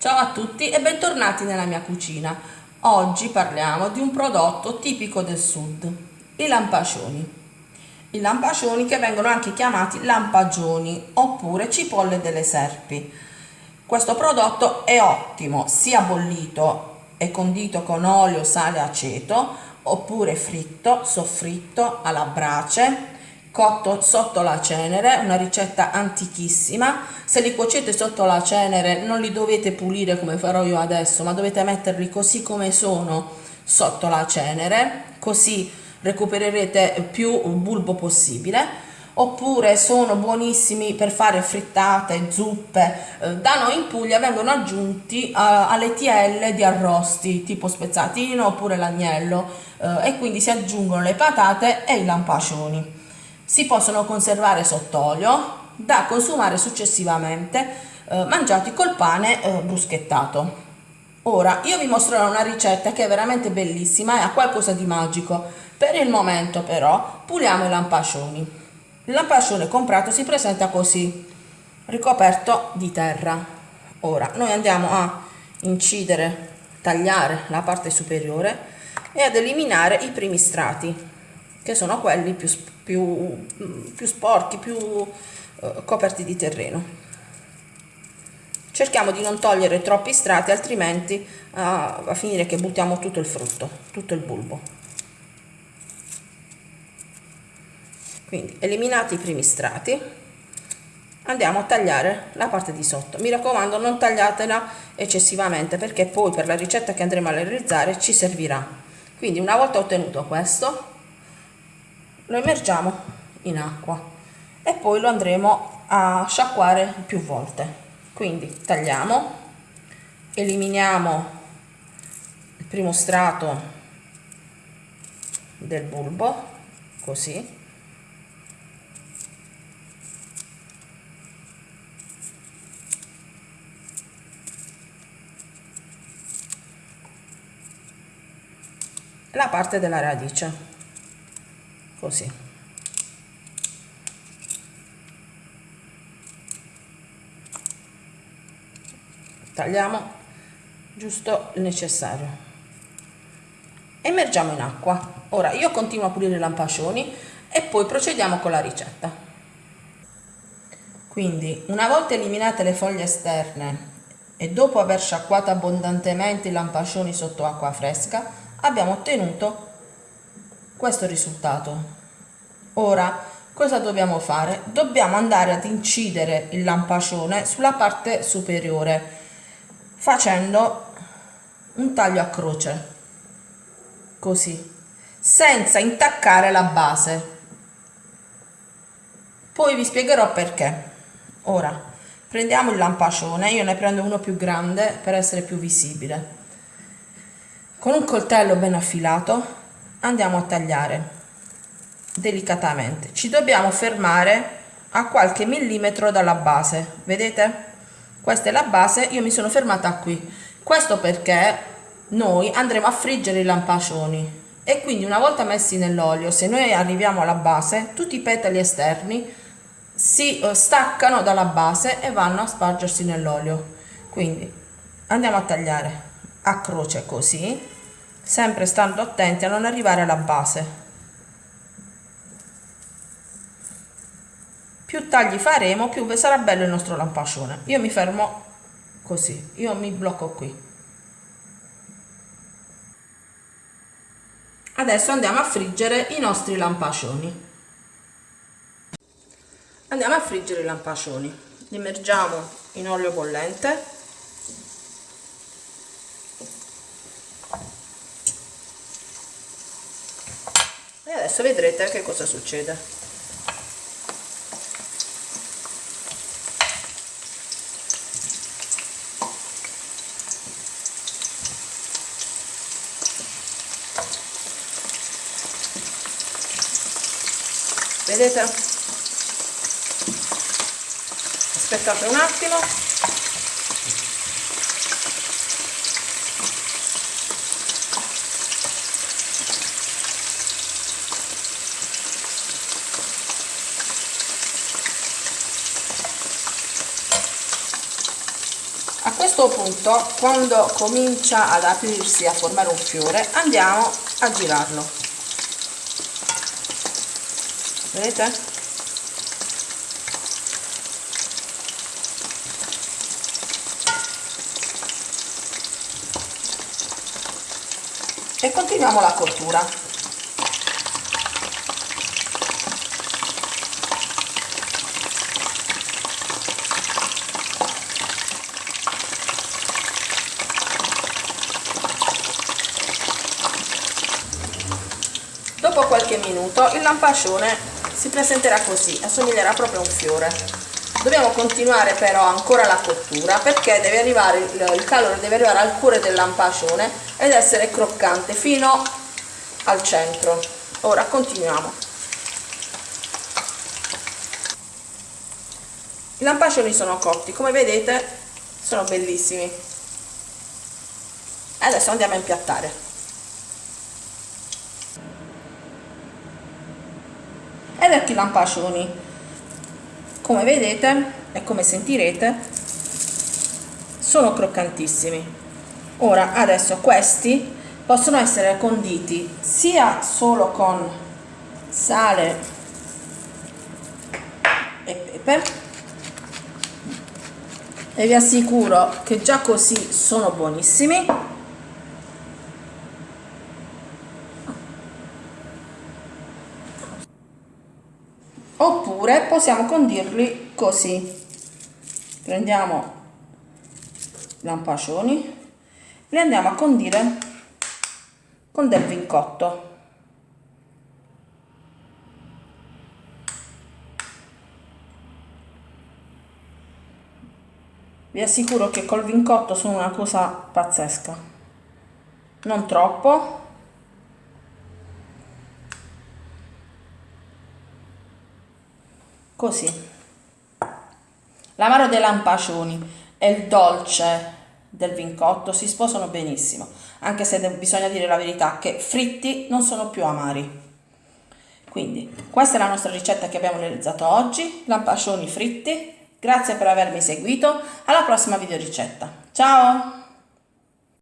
Ciao a tutti e bentornati nella mia cucina. Oggi parliamo di un prodotto tipico del sud, i lampacioni. I lampacioni che vengono anche chiamati lampagioni oppure cipolle delle serpi. Questo prodotto è ottimo sia bollito e condito con olio, sale e aceto oppure fritto, soffritto alla brace cotto sotto la cenere, una ricetta antichissima. Se li cuocete sotto la cenere non li dovete pulire come farò io adesso, ma dovete metterli così come sono sotto la cenere, così recupererete più bulbo possibile oppure sono buonissimi per fare frittate, zuppe. Eh, da noi in Puglia vengono aggiunti uh, alle TL di arrosti tipo spezzatino oppure l'agnello uh, e quindi si aggiungono le patate e i lampacioni si possono conservare sott'olio da consumare successivamente eh, mangiati col pane eh, bruschettato. Ora io vi mostrerò una ricetta che è veramente bellissima e ha qualcosa di magico. Per il momento però puliamo i lampascioni. Il lampascione comprato si presenta così, ricoperto di terra. Ora noi andiamo a incidere, tagliare la parte superiore e ad eliminare i primi strati che sono quelli più, più, più sporchi, più eh, coperti di terreno. Cerchiamo di non togliere troppi strati, altrimenti a, a finire che buttiamo tutto il frutto, tutto il bulbo. Quindi eliminati i primi strati, andiamo a tagliare la parte di sotto. Mi raccomando non tagliatela eccessivamente perché poi per la ricetta che andremo a realizzare ci servirà. Quindi una volta ottenuto questo, lo immergiamo in acqua e poi lo andremo a sciacquare più volte. Quindi tagliamo eliminiamo il primo strato del bulbo così. La parte della radice così. Tagliamo giusto il necessario. Immergiamo in acqua. Ora io continuo a pulire i lampascioni e poi procediamo con la ricetta. Quindi una volta eliminate le foglie esterne e dopo aver sciacquato abbondantemente i lampascioni sotto acqua fresca abbiamo ottenuto questo risultato. Ora, cosa dobbiamo fare? Dobbiamo andare ad incidere il lampacione sulla parte superiore facendo un taglio a croce, così, senza intaccare la base. Poi vi spiegherò perché. Ora, prendiamo il lampacione, io ne prendo uno più grande per essere più visibile. Con un coltello ben affilato andiamo a tagliare. Delicatamente. Ci dobbiamo fermare a qualche millimetro dalla base vedete? Questa è la base io mi sono fermata qui. Questo perché noi andremo a friggere i lampacioni e quindi una volta messi nell'olio se noi arriviamo alla base tutti i petali esterni si eh, staccano dalla base e vanno a spargersi nell'olio. Quindi andiamo a tagliare a croce così sempre stando attenti a non arrivare alla base. Più tagli faremo più sarà bello il nostro lampascione. Io mi fermo così io mi blocco qui. Adesso andiamo a friggere i nostri lampascioni. Andiamo a friggere i lampascioni. Li immergiamo in olio bollente e adesso vedrete che cosa succede. Vedete? Aspettate un attimo questo punto quando comincia ad aprirsi a formare un fiore andiamo a girarlo. Vedete? E continuiamo la cottura Dopo qualche minuto il lampascione si presenterà così, assomiglierà proprio a un fiore. Dobbiamo continuare però ancora la cottura perché deve arrivare, il calore deve arrivare al cuore del lampascione ed essere croccante fino al centro. Ora continuiamo. I lampascioni sono cotti, come vedete sono bellissimi. Adesso andiamo a impiattare. Ed ecco i lampascioni. Come vedete e come sentirete sono croccantissimi. Ora adesso questi possono essere conditi sia solo con sale e pepe. E vi assicuro che già così sono buonissimi oppure possiamo condirli così. Prendiamo lampascioni li andiamo a condire con del vincotto. Vi assicuro che col vincotto sono una cosa pazzesca. Non troppo così. L'amaro dei lampascioni e il dolce del vincotto si sposano benissimo anche se bisogna dire la verità che fritti non sono più amari. Quindi questa è la nostra ricetta che abbiamo realizzato oggi lampascioni fritti. Grazie per avermi seguito. Alla prossima video ricetta ciao